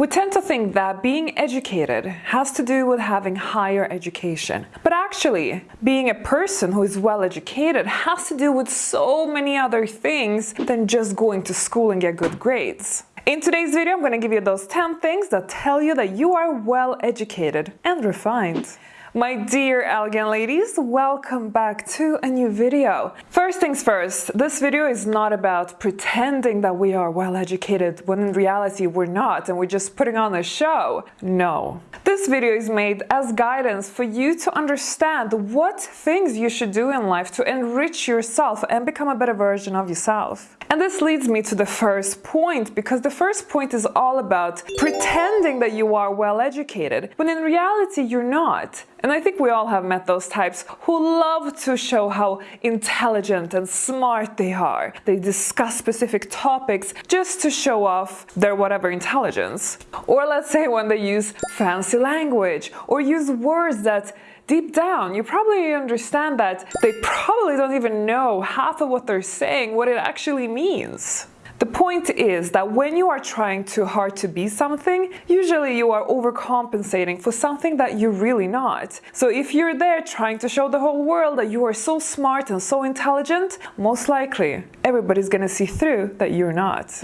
We tend to think that being educated has to do with having higher education. But actually, being a person who is well educated has to do with so many other things than just going to school and get good grades. In today's video, I'm going to give you those 10 things that tell you that you are well educated and refined. My dear elegant ladies, welcome back to a new video. First things first, this video is not about pretending that we are well educated when in reality we're not and we're just putting on a show. No. This video is made as guidance for you to understand what things you should do in life to enrich yourself and become a better version of yourself. And this leads me to the first point because the first point is all about pretending that you are well educated when in reality you're not. And I think we all have met those types who love to show how intelligent and smart they are. They discuss specific topics just to show off their whatever intelligence. Or let's say when they use fancy language or use words that deep down, you probably understand that they probably don't even know half of what they're saying, what it actually means. The point is that when you are trying too hard to be something, usually you are overcompensating for something that you're really not. So if you're there trying to show the whole world that you are so smart and so intelligent, most likely everybody's gonna see through that you're not.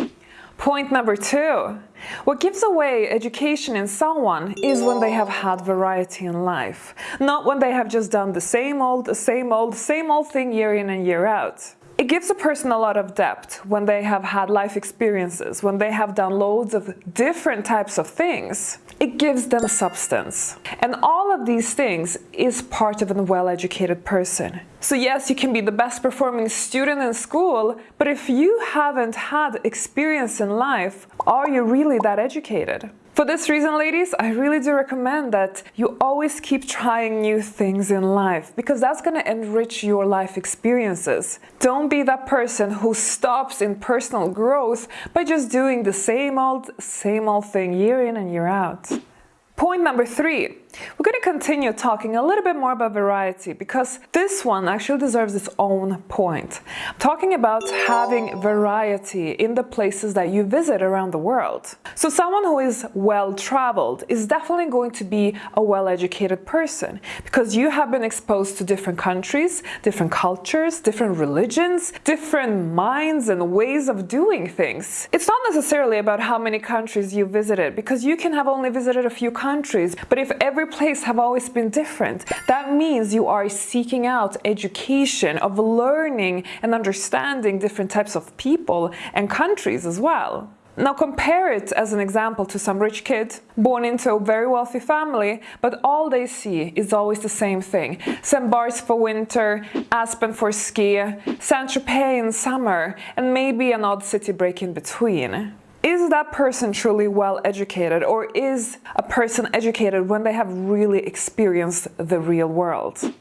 Point number two. What gives away education in someone is when they have had variety in life, not when they have just done the same old, same old, same old thing year in and year out. It gives a person a lot of depth when they have had life experiences, when they have done loads of different types of things. It gives them substance. And all of these things is part of a well-educated person. So yes, you can be the best performing student in school, but if you haven't had experience in life, are you really that educated? For this reason, ladies, I really do recommend that you always keep trying new things in life because that's going to enrich your life experiences. Don't be that person who stops in personal growth by just doing the same old, same old thing year in and year out. Point number three, we're going to continue talking a little bit more about variety because this one actually deserves its own point. talking about having variety in the places that you visit around the world. So someone who is well-traveled is definitely going to be a well-educated person because you have been exposed to different countries, different cultures, different religions, different minds and ways of doing things. It's not necessarily about how many countries you visited because you can have only visited a few countries countries, but if every place have always been different, that means you are seeking out education of learning and understanding different types of people and countries as well. Now compare it as an example to some rich kid born into a very wealthy family, but all they see is always the same thing. St. Barts for winter, Aspen for ski, Saint-Tropez in summer, and maybe an odd city break in between is that person truly well educated or is a person educated when they have really experienced the real world?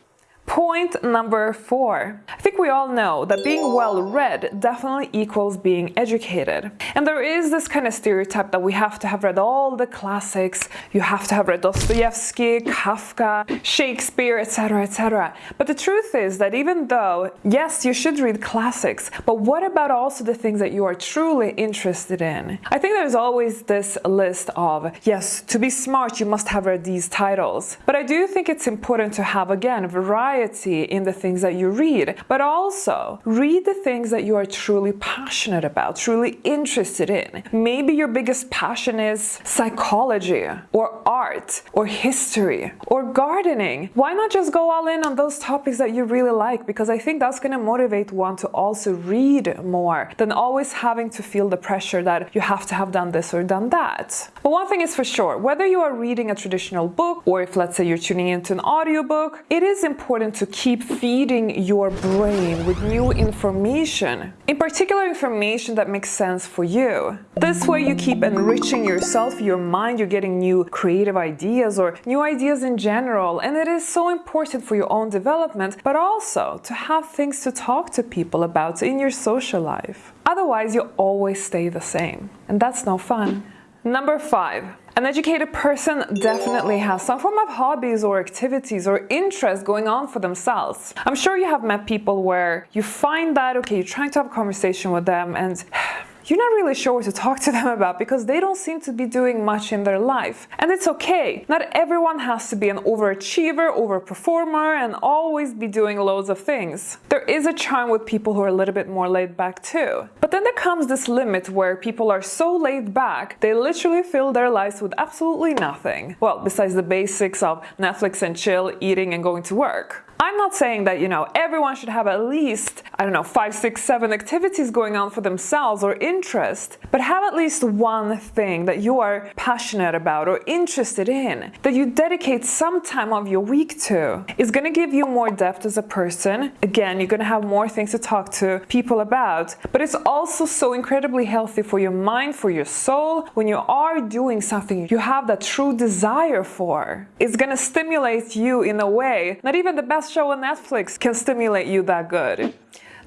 Point number four. I think we all know that being well read definitely equals being educated. And there is this kind of stereotype that we have to have read all the classics, you have to have read Dostoevsky, Kafka, Shakespeare, etc, etc. But the truth is that even though, yes, you should read classics, but what about also the things that you are truly interested in? I think there's always this list of, yes, to be smart you must have read these titles. But I do think it's important to have, again, variety in the things that you read, but also read the things that you are truly passionate about, truly interested in. Maybe your biggest passion is psychology or art or history or gardening. Why not just go all in on those topics that you really like? Because I think that's going to motivate one to also read more than always having to feel the pressure that you have to have done this or done that. But one thing is for sure, whether you are reading a traditional book or if let's say you're tuning into an audiobook, it is important to keep feeding your brain with new information, in particular information that makes sense for you. This way you keep enriching yourself, your mind, you're getting new creative ideas or new ideas in general, and it is so important for your own development, but also to have things to talk to people about in your social life. Otherwise, you always stay the same, and that's no fun. Number five, an educated person definitely has some form of hobbies or activities or interests going on for themselves. I'm sure you have met people where you find that, okay, you're trying to have a conversation with them and you're not really sure what to talk to them about because they don't seem to be doing much in their life. And it's okay. Not everyone has to be an overachiever, overperformer, and always be doing loads of things. There is a charm with people who are a little bit more laid back too. But then there comes this limit where people are so laid back, they literally fill their lives with absolutely nothing. Well, besides the basics of Netflix and chill, eating and going to work. I'm not saying that, you know, everyone should have at least, I don't know, five, six, seven activities going on for themselves or interest, but have at least one thing that you are passionate about or interested in, that you dedicate some time of your week to. It's gonna give you more depth as a person. Again, you're gonna have more things to talk to people about, but it's also so incredibly healthy for your mind, for your soul. When you are doing something you have that true desire for, it's gonna stimulate you in a way, not even the best show on Netflix can stimulate you that good.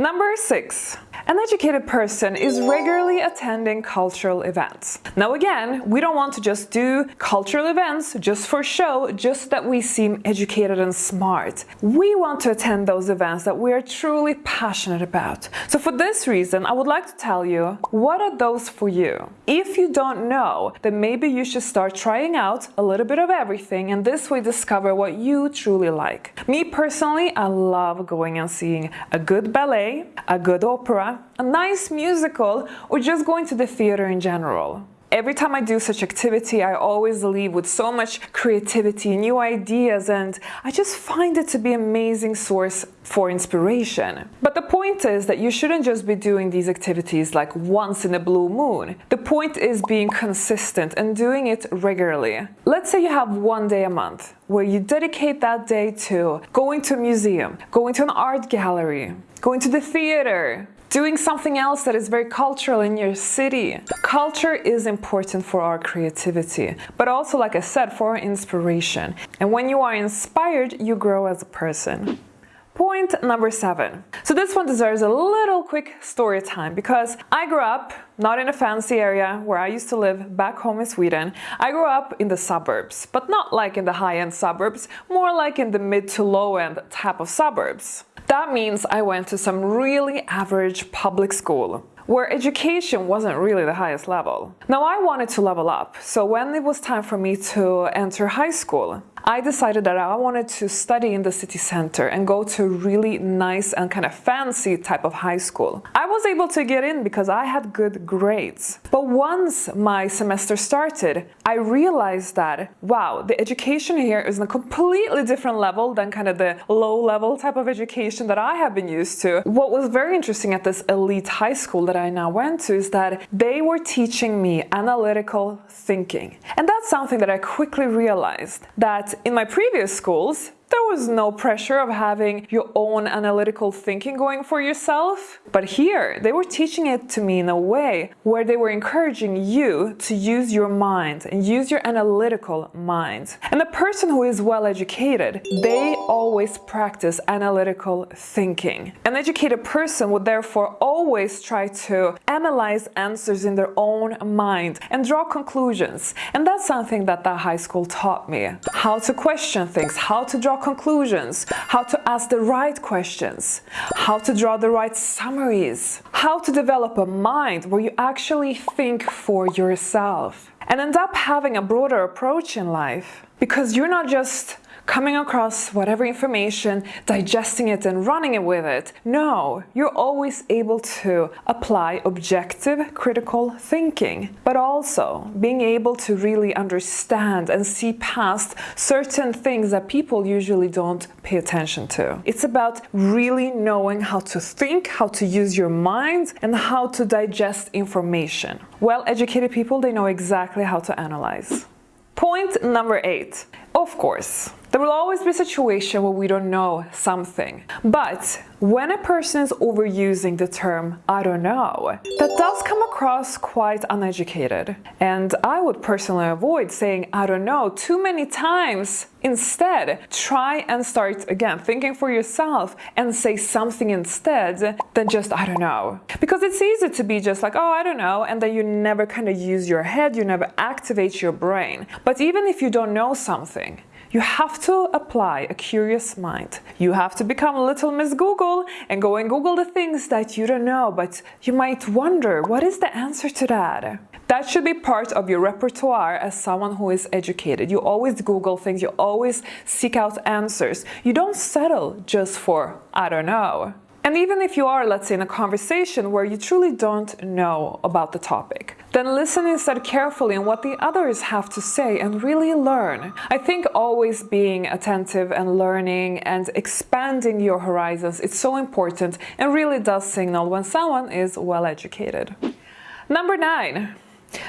Number six, an educated person is regularly attending cultural events. Now again, we don't want to just do cultural events just for show, just that we seem educated and smart. We want to attend those events that we are truly passionate about. So for this reason, I would like to tell you, what are those for you? If you don't know, then maybe you should start trying out a little bit of everything and this way discover what you truly like. Me personally, I love going and seeing a good ballet a good opera, a nice musical, or just going to the theater in general. Every time I do such activity, I always leave with so much creativity, new ideas, and I just find it to be an amazing source for inspiration. But the point is that you shouldn't just be doing these activities like once in a blue moon. The point is being consistent and doing it regularly. Let's say you have one day a month where you dedicate that day to going to a museum, going to an art gallery, going to the theater, doing something else that is very cultural in your city. Culture is important for our creativity, but also, like I said, for inspiration. And when you are inspired, you grow as a person. Point number seven. So this one deserves a little quick story time because I grew up not in a fancy area where I used to live back home in Sweden. I grew up in the suburbs, but not like in the high-end suburbs, more like in the mid to low-end type of suburbs. That means I went to some really average public school where education wasn't really the highest level. Now I wanted to level up, so when it was time for me to enter high school, I decided that I wanted to study in the city center and go to a really nice and kind of fancy type of high school. I was able to get in because I had good grades. But once my semester started, I realized that, wow, the education here is on a completely different level than kind of the low level type of education that I have been used to. What was very interesting at this elite high school that I now went to is that they were teaching me analytical thinking. And that's something that I quickly realized that in my previous schools, there was no pressure of having your own analytical thinking going for yourself. But here, they were teaching it to me in a way where they were encouraging you to use your mind and use your analytical mind. And the person who is well educated, they always practice analytical thinking. An educated person would therefore always try to analyze answers in their own mind and draw conclusions. And that's something that the high school taught me. How to question things, how to draw conclusions, how to ask the right questions, how to draw the right summaries, how to develop a mind where you actually think for yourself and end up having a broader approach in life. Because you're not just coming across whatever information, digesting it and running it with it. No, you're always able to apply objective critical thinking, but also being able to really understand and see past certain things that people usually don't pay attention to. It's about really knowing how to think, how to use your mind, and how to digest information. Well-educated people, they know exactly how to analyze. Point number eight. Of course, there will always be a situation where we don't know something. But when a person is overusing the term I don't know, that does come across quite uneducated. And I would personally avoid saying I don't know too many times. Instead, try and start again thinking for yourself and say something instead than just I don't know. Because it's easy to be just like, oh, I don't know, and then you never kind of use your head, you never activate your brain. But even if you don't know something, you have to apply a curious mind. You have to become a little Miss Google and go and Google the things that you don't know, but you might wonder, what is the answer to that? That should be part of your repertoire as someone who is educated. You always Google things, you always seek out answers. You don't settle just for, I don't know. And even if you are, let's say, in a conversation where you truly don't know about the topic, then listen instead carefully on what the others have to say and really learn. I think always being attentive and learning and expanding your horizons is so important and really does signal when someone is well educated. Number nine,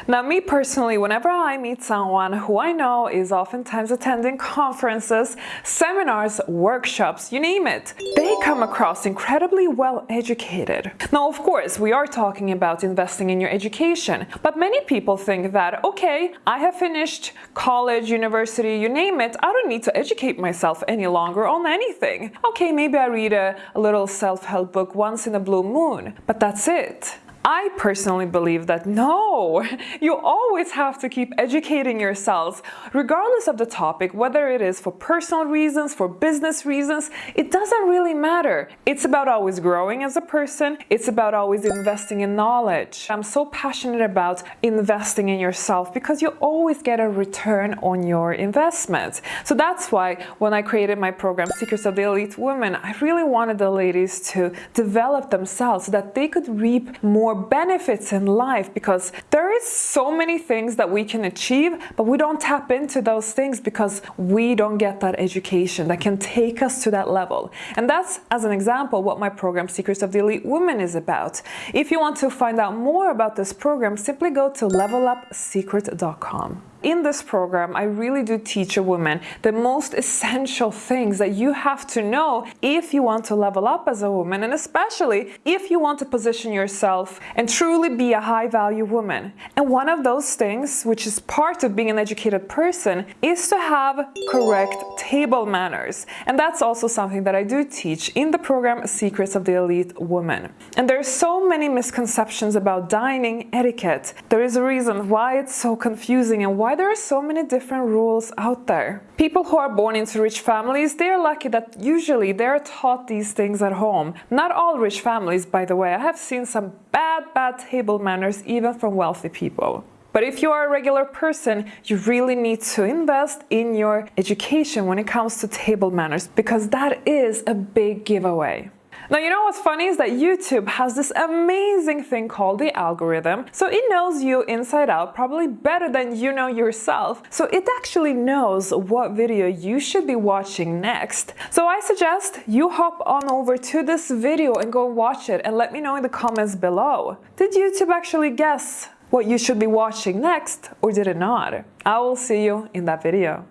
now, me personally, whenever I meet someone who I know is oftentimes attending conferences, seminars, workshops, you name it, they come across incredibly well educated. Now, of course, we are talking about investing in your education, but many people think that, okay, I have finished college, university, you name it, I don't need to educate myself any longer on anything. Okay, maybe I read a, a little self-help book once in a blue moon, but that's it. I personally believe that no, you always have to keep educating yourselves, regardless of the topic, whether it is for personal reasons, for business reasons, it doesn't really matter. It's about always growing as a person, it's about always investing in knowledge. I'm so passionate about investing in yourself because you always get a return on your investment. So that's why when I created my program, Secrets of the Elite Woman, I really wanted the ladies to develop themselves so that they could reap more more benefits in life because there is so many things that we can achieve, but we don't tap into those things because we don't get that education that can take us to that level. And that's, as an example, what my program Secrets of the Elite Woman is about. If you want to find out more about this program, simply go to levelupsecret.com. In this program, I really do teach a woman the most essential things that you have to know if you want to level up as a woman and especially if you want to position yourself and truly be a high value woman. And one of those things, which is part of being an educated person, is to have correct table manners. And that's also something that I do teach in the program Secrets of the Elite Woman. And there are so many misconceptions about dining etiquette. There is a reason why it's so confusing and why why there are so many different rules out there. People who are born into rich families, they're lucky that usually they're taught these things at home. Not all rich families, by the way. I have seen some bad, bad table manners even from wealthy people. But if you are a regular person, you really need to invest in your education when it comes to table manners because that is a big giveaway. Now, you know what's funny is that YouTube has this amazing thing called the algorithm. So it knows you inside out probably better than you know yourself. So it actually knows what video you should be watching next. So I suggest you hop on over to this video and go watch it and let me know in the comments below. Did YouTube actually guess what you should be watching next or did it not? I will see you in that video.